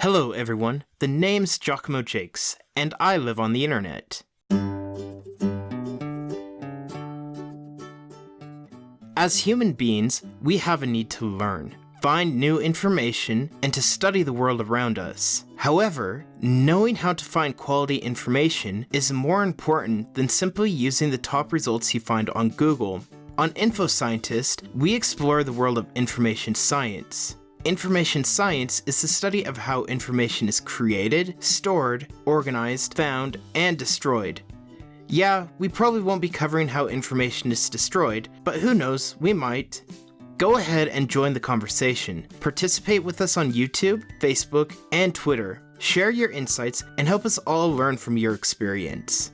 Hello, everyone. The name's Giacomo Jakes, and I live on the internet. As human beings, we have a need to learn, find new information, and to study the world around us. However, knowing how to find quality information is more important than simply using the top results you find on Google. On InfoScientist, we explore the world of information science. Information science is the study of how information is created, stored, organized, found, and destroyed. Yeah, we probably won't be covering how information is destroyed, but who knows, we might. Go ahead and join the conversation. Participate with us on YouTube, Facebook, and Twitter. Share your insights and help us all learn from your experience.